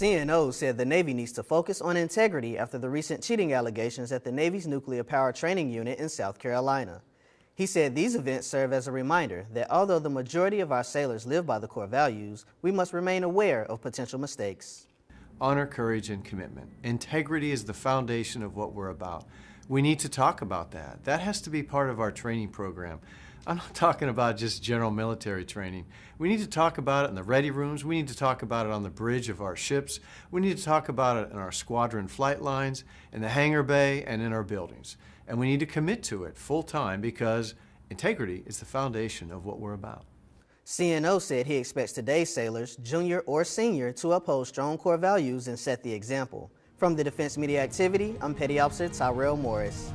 CNO said the Navy needs to focus on integrity after the recent cheating allegations at the Navy's Nuclear Power Training Unit in South Carolina. He said these events serve as a reminder that although the majority of our sailors live by the core values, we must remain aware of potential mistakes. Honor, courage, and commitment. Integrity is the foundation of what we're about. We need to talk about that. That has to be part of our training program. I'm not talking about just general military training. We need to talk about it in the ready rooms. We need to talk about it on the bridge of our ships. We need to talk about it in our squadron flight lines, in the hangar bay, and in our buildings. And we need to commit to it full time because integrity is the foundation of what we're about. CNO said he expects today's sailors, junior or senior, to uphold strong core values and set the example. From the Defense Media Activity, I'm Petty Officer Tyrell Morris.